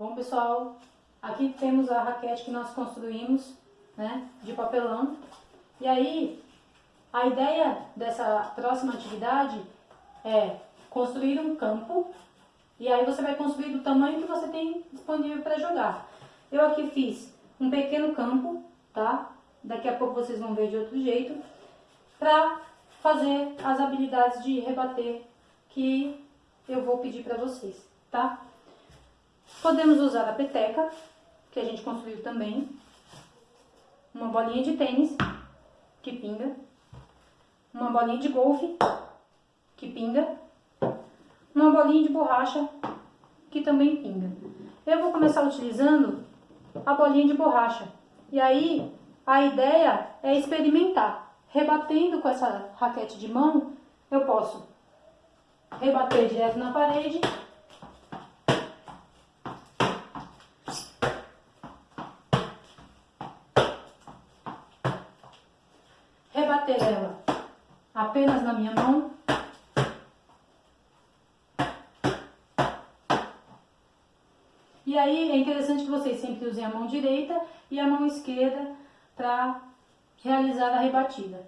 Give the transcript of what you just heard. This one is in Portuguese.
Bom, pessoal, aqui temos a raquete que nós construímos, né, de papelão. E aí, a ideia dessa próxima atividade é construir um campo e aí você vai construir do tamanho que você tem disponível para jogar. Eu aqui fiz um pequeno campo, tá? Daqui a pouco vocês vão ver de outro jeito, para fazer as habilidades de rebater que eu vou pedir para vocês, tá? Podemos usar a peteca, que a gente construiu também, uma bolinha de tênis, que pinga, uma bolinha de golfe, que pinga, uma bolinha de borracha, que também pinga. Eu vou começar utilizando a bolinha de borracha. E aí, a ideia é experimentar. Rebatendo com essa raquete de mão, eu posso rebater direto na parede rebater ela apenas na minha mão. E aí é interessante que vocês sempre usem a mão direita e a mão esquerda para realizar a rebatida.